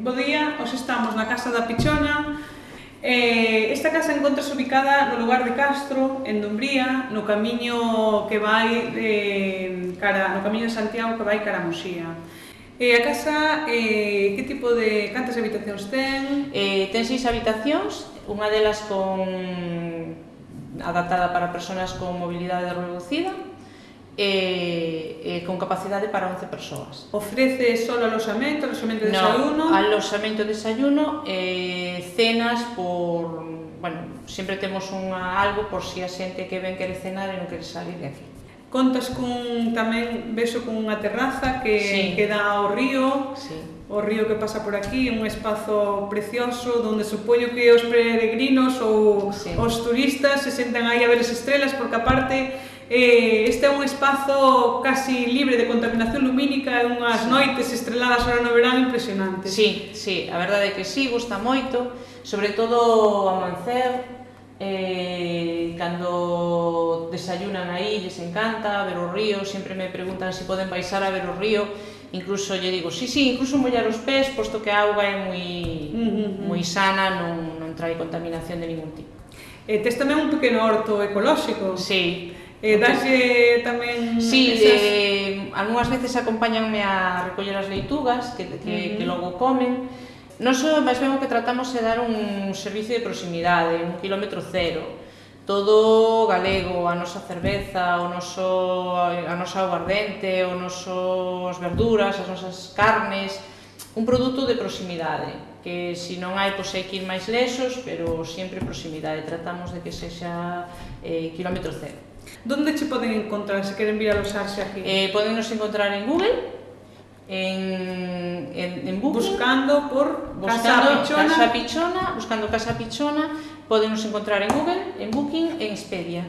Bo día, os estamos na Casa da Pichona. Eh, esta casa encontrase ubicada no lugar de Castro, en Dumbría, no camiño que vai eh, cara, no camiño de Santiago que vai cara a Muxía. Eh, a casa, eh, que tipo de... cantas habitacións ten? Eh, ten seis habitacións, unha delas con adaptada para persoas con mobilidade reducida, eh, eh, con capacidade para 11 persoas. Ofrece só aloxamento, aloxamento de no, desayuno? aloxamento de desayuno, eh, cenas por... Bueno, sempre temos unha, algo por si a xente que ven quere cenar e non quere salir de aquí. Contas cun tamén vexo con unha terraza que, sí. que dá ao río, sí o río que pasa por aquí, un espazo precioso donde supoño que os peregrinos ou sí. os turistas se sentan aí a ver as estrelas porque aparte eh, este é un espazo casi libre de contaminación lumínica e unhas noites estreladas ahora no verán impresionantes. Sí, sí, a verdade é que sí, gusta moito, sobre todo ao Mancer, eh, cando desayunan aí, lles encanta ver o río, sempre me preguntan se si poden baixar a ver o río, incluso lle digo, sí, sí, incluso mollar os pés, posto que a auga é moi, moi sana, non, non trae contaminación de ningún tipo. E tes tamén un pequeno horto ecolóxico. Sí, Eh, daxe tamén... Sí, esas... eh, algunhas veces acompáñanme a recoller as leitugas que, que, mm. que logo comen. Non só, máis ben o que tratamos é dar un servicio de proximidade, un kilómetro cero. Todo galego, a nosa cerveza, o noso, a nosa aguardente, o noso, as verduras, as nosas carnes, un produto de proximidade que se non hai, pois hai que ir máis lesos, pero sempre proximidade, tratamos de que sexa eh, kilómetro cero. Donde che poden encontrar se queren vir a aloxarse aquí? Eh, podennos encontrar en Google, en, en, Buscando por buscando Casa Pichona. Casa Pichona, buscando Casa Pichona, podennos encontrar en Google, en Booking en Expedia.